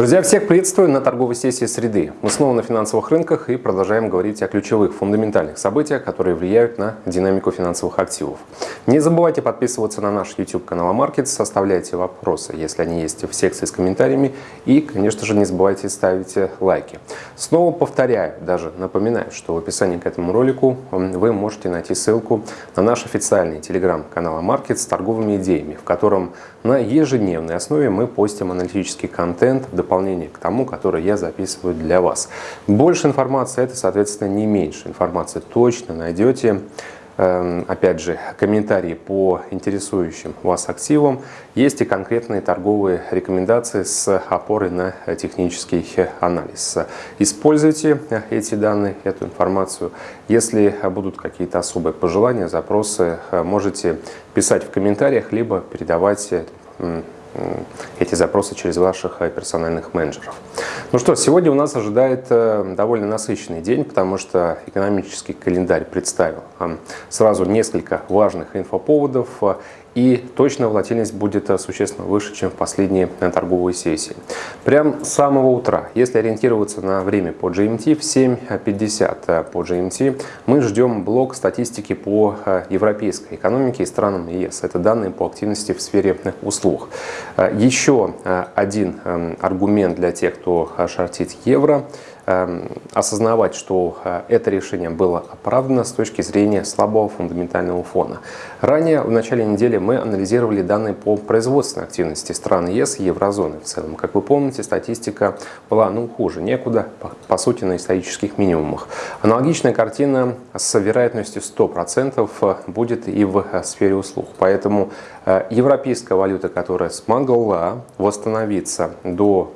Друзья, всех приветствую на торговой сессии среды. Мы снова на финансовых рынках и продолжаем говорить о ключевых фундаментальных событиях, которые влияют на динамику финансовых активов. Не забывайте подписываться на наш YouTube канал Markets, оставляйте вопросы, если они есть в секции с комментариями и, конечно же, не забывайте ставить лайки. Снова повторяю, даже напоминаю, что в описании к этому ролику вы можете найти ссылку на наш официальный телеграм-канал Markets с торговыми идеями, в котором на ежедневной основе мы постим аналитический контент, дополнение к тому, которое я записываю для вас. Больше информации, это, соответственно, не меньше информации точно найдете. Эм, опять же, комментарии по интересующим вас активам. Есть и конкретные торговые рекомендации с опорой на технический анализ. Используйте эти данные, эту информацию. Если будут какие-то особые пожелания, запросы, можете писать в комментариях, либо передавать эти запросы через ваших э, персональных менеджеров. Ну что, сегодня у нас ожидает э, довольно насыщенный день, потому что экономический календарь представил сразу несколько важных инфоповодов э, и точно волатильность будет э, существенно выше, чем в последние э, торговые сессии. Прям с самого утра, если ориентироваться на время по GMT, в 7.50 э, по GMT мы ждем блок статистики по европейской экономике и странам ЕС. Это данные по активности в сфере услуг. Еще один эм, аргумент для тех, кто шортит евро – осознавать, что э, это решение было оправдано с точки зрения слабого фундаментального фона. Ранее, в начале недели, мы анализировали данные по производственной активности стран ЕС и еврозоны в целом. Как вы помните, статистика была ну, хуже некуда, по, по сути, на исторических минимумах. Аналогичная картина с вероятностью 100% э, будет и в э, сфере услуг. Поэтому европейская валюта, которая смогла восстановиться до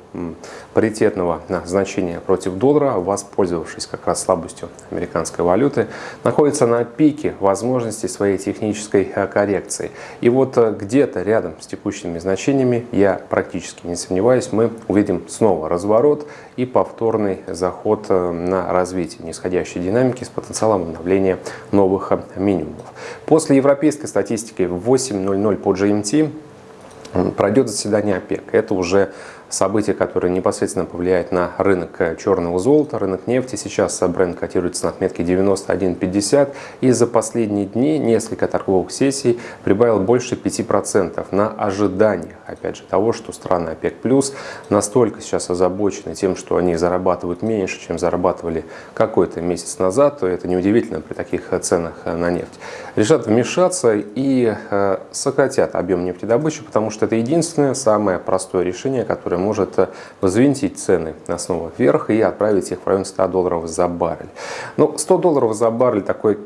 паритетного значения против доллара, воспользовавшись как раз слабостью американской валюты, находится на пике возможностей своей технической э, коррекции. И вот э, где-то рядом с текущими значениями, я практически не сомневаюсь, мы увидим снова разворот и повторный заход э, на развитие нисходящей динамики с потенциалом обновления новых минимумов. После европейской статистики в 8.00 по GMT пройдет заседание ОПЕК. Это уже событие, которое непосредственно повлияет на рынок черного золота, рынок нефти. Сейчас бренд котируется на отметке 91.50 и за последние дни несколько торговых сессий прибавил больше 5% на ожиданиях, опять же, того, что страны ОПЕК+, настолько сейчас озабочены тем, что они зарабатывают меньше, чем зарабатывали какой-то месяц назад, то это неудивительно при таких ценах на нефть. Решат вмешаться и э, сократят объем нефтедобычи, потому что это единственное, самое простое решение, которое может э, взвинтить цены на снова вверх и отправить их в район 100 долларов за баррель. Ну, 100 долларов за баррель такой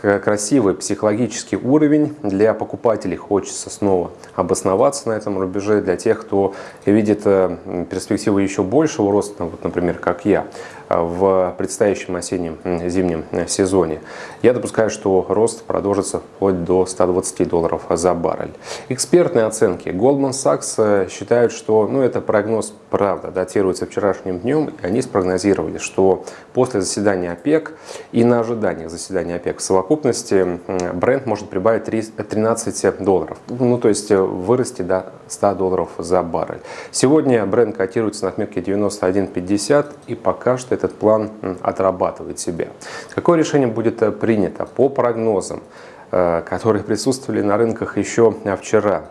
красивый психологический уровень. Для покупателей хочется снова обосноваться на этом рубеже. Для тех, кто видит э, перспективы еще большего роста, вот, например, как я, в предстоящем осеннем зимнем сезоне. Я допускаю, что рост продолжится вплоть до 120 долларов за баррель. Экспертные оценки Goldman Sachs э, считают, что ну, это прогноз, правда, датируется вчерашним днем, они спрогнозировали, что после заседания ОПЕК и на ожиданиях заседания ОПЕК в совокупности бренд может прибавить 13 долларов, ну то есть вырасти до 100 долларов за баррель. Сегодня бренд котируется на отметке 91.50 и пока что этот план отрабатывает себя. Какое решение будет э, принято по прогнозам, э, которые присутствовали на рынках еще вчера?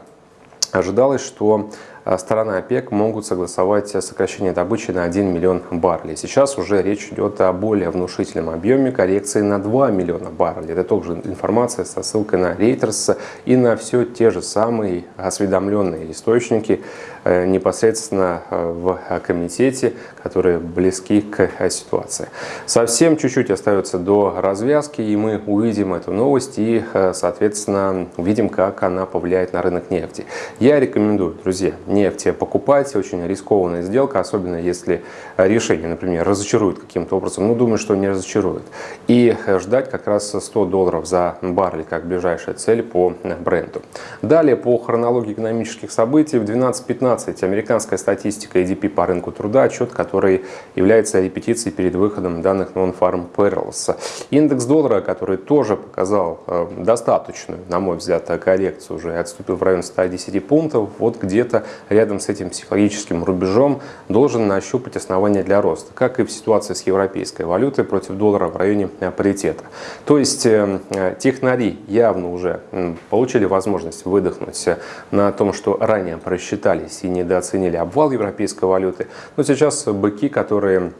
Ожидалось, что Э, сторона ОПЕК могут согласовать сокращение добычи на 1 миллион баррелей. Сейчас уже речь идет о более внушительном объеме коррекции на 2 миллиона баррелей. Это тоже информация со ссылкой на Reuters и на все те же самые осведомленные источники э, непосредственно э, в комитете, которые близки к ситуации. Совсем чуть-чуть остается до развязки, и мы увидим эту новость и, соответственно, увидим, как она повлияет на рынок нефти. Я рекомендую, друзья, нефти покупать. Очень рискованная сделка, особенно если решение, например, разочарует каким-то образом. Ну, думаю, что не разочарует. И ждать как раз 100 долларов за баррель как ближайшая цель по бренду. Далее, по хронологии экономических событий, в 12.15 американская статистика EDP по рынку труда, отчет, который является репетицией перед выходом данных Non-Farm Payrolls. Индекс доллара, который тоже показал э, достаточную, на мой взгляд, коррекцию, уже отступил в район 110 пунктов, вот где-то рядом с этим психологическим рубежом должен нащупать основания для роста, как и в ситуации с европейской валютой против доллара в районе паритета. То есть технари явно уже получили возможность выдохнуть на том, что ранее просчитались и недооценили обвал европейской валюты, но сейчас быки, которые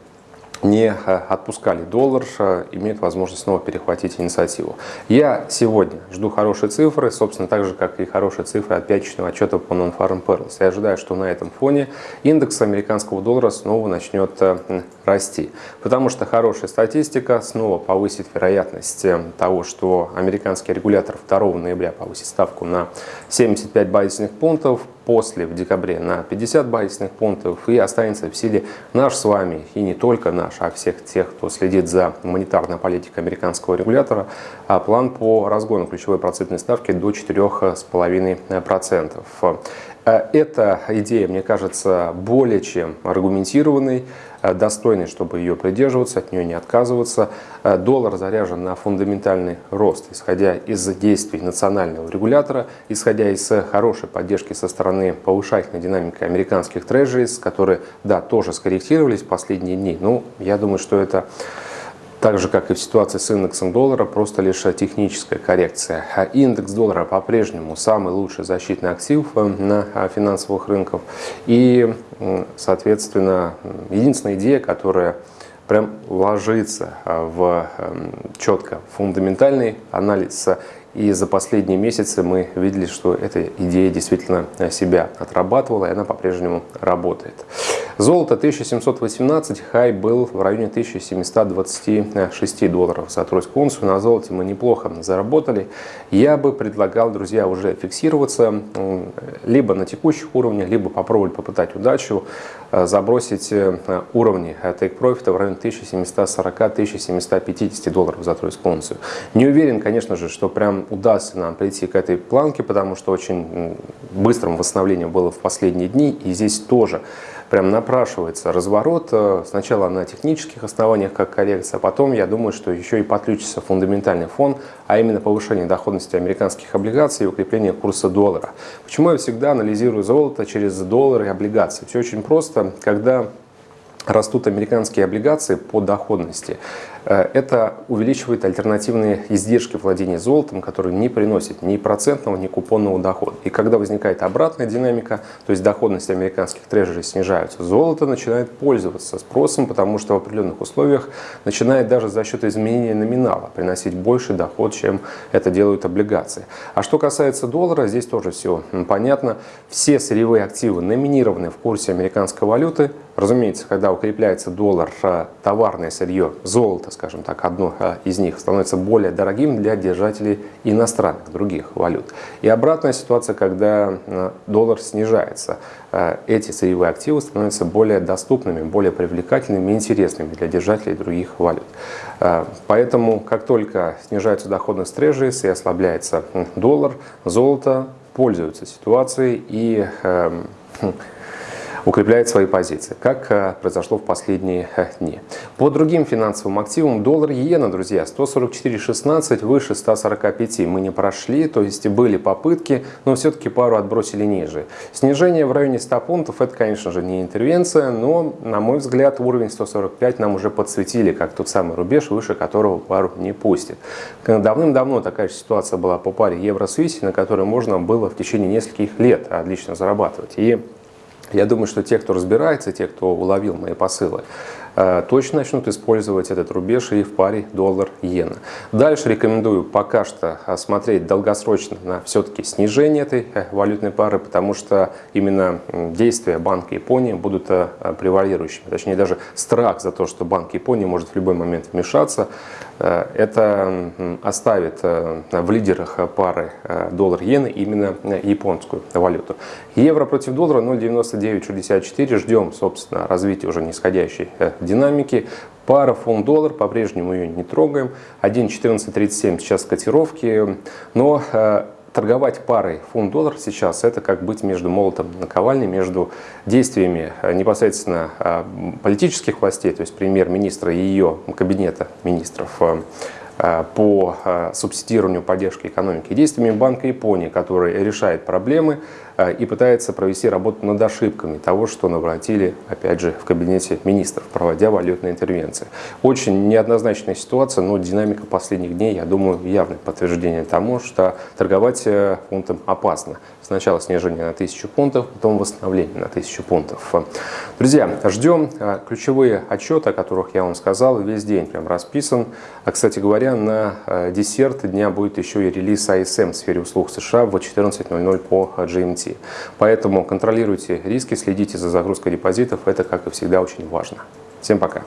не э, отпускали доллар, э, имеют возможность снова перехватить инициативу. Я сегодня жду хорошие цифры, собственно, так же, как и хорошие цифры от пятничного отчета по Non-Farm Perils. Я ожидаю, что на этом фоне индекс американского доллара снова начнет э, расти, потому что хорошая статистика снова повысит вероятность того, что американский регулятор 2 ноября повысит ставку на 75 базисных пунктов, после в декабре на 50 базисных пунктов и останется в силе наш с вами и не только наш, а всех тех, кто следит за монетарной политикой американского регулятора, а план по разгону ключевой процентной ставки до 4,5%. Э, эта идея, мне кажется, более чем аргументированной, э, достойной, чтобы ее придерживаться, от нее не отказываться. Э, доллар заряжен на фундаментальный рост, исходя из действий национального регулятора, исходя из хорошей поддержки со стороны повышательной динамики американских трежерис, которые, да, тоже скорректировались в последние дни. Ну, я думаю, что это так же, как и в ситуации с индексом доллара, просто лишь техническая коррекция. А индекс доллара по-прежнему самый лучший защитный актив э, на э, финансовых рынках. И, соответственно, единственная идея, которая прям ложится э, в четко фундаментальный анализ и за последние месяцы мы видели, что эта идея действительно себя отрабатывала, и она по-прежнему работает. Золото 1718, хай был в районе 1726 долларов за тройскую унцию. На золоте мы неплохо заработали. Я бы предлагал, друзья, уже фиксироваться либо на текущих уровнях, либо попробовать попытать удачу, э, забросить э, уровни profit в районе 1740-1750 долларов за тройскую унцию. Не уверен, конечно же, что прям удастся нам прийти к этой планке, потому что очень быстрым восстановлением было в последние дни, и здесь тоже прям напрашивается разворот. Э, сначала на технических основаниях, как коррекция, а потом, я думаю, что еще и подключится фундаментальный фон, а именно повышение доходности американских облигаций и укрепление курса доллара. Почему я всегда анализирую золото через доллары и облигации? Все очень просто. Когда растут американские облигации по доходности. Э, это увеличивает альтернативные издержки владения золотом, которые не приносят ни процентного, ни купонного дохода. И когда возникает обратная динамика, то есть доходность американских трежерей снижается, золото начинает пользоваться спросом, потому что в определенных условиях начинает даже за счет изменения номинала приносить больше доход, чем это делают облигации. А что касается доллара, здесь тоже все понятно. Все сырьевые активы номинированы в курсе американской валюты. Разумеется, когда укрепляется доллар, э, товарное сырье, золото, скажем так, одно э, из них становится более дорогим для держателей иностранных, других валют. И обратная ситуация, когда э, доллар снижается. Эти сырьевые активы становятся более доступными, более привлекательными и интересными для держателей других валют. Поэтому, как только снижаются доходность трежерис и ослабляется доллар, золото пользуются ситуацией и эм, укрепляет свои позиции, как э, произошло в последние э, дни. По другим финансовым активам доллар и иена, друзья, 144.16 выше 145 мы не прошли, то есть были попытки, но все-таки пару отбросили ниже. Снижение в районе 100 пунктов, это, конечно же, не интервенция, но, на мой взгляд, уровень 145 нам уже подсветили, как тот самый рубеж, выше которого пару не пустит. Давным-давно такая же ситуация была по паре евро-свиси, на которой можно было в течение нескольких лет отлично зарабатывать. И я думаю, что те, кто разбирается, те, кто уловил мои посылы, точно начнут использовать этот рубеж и в паре доллар-иена. Дальше рекомендую пока что э, смотреть долгосрочно на все-таки снижение этой э, валютной пары, потому что именно действия Банка Японии будут превалирующими. Точнее, даже страх за то, что Банк Японии может в любой момент вмешаться, это оставит в лидерах пары доллар-иена именно японскую валюту. Евро против доллара 0,9964. Ждем, собственно, развития уже нисходящей динамики. Пара фунт-доллар, по-прежнему ее не трогаем. 1.1437 сейчас котировки. Но э, торговать парой фунт-доллар сейчас это как быть между молотом и наковальней, между действиями э, непосредственно э, политических властей, то есть премьер-министра и ее кабинета министров, по субсидированию поддержки экономики, действиями Банка Японии, который решает проблемы и пытается провести работу над ошибками того, что наворотили, опять же, в кабинете министров, проводя валютные интервенции. Очень неоднозначная ситуация, но динамика последних дней, я думаю, явное подтверждение тому, что торговать фунтом опасно. Сначала снижение на 1000 пунктов, потом восстановление на 1000 пунктов. Друзья, ждем ключевые отчеты, о которых я вам сказал, весь день прям расписан. А, кстати говоря, на десерт дня будет еще и релиз ISM в сфере услуг США в 14.00 по GMT. Поэтому контролируйте риски, следите за загрузкой депозитов, это, как и всегда, очень важно. Всем пока!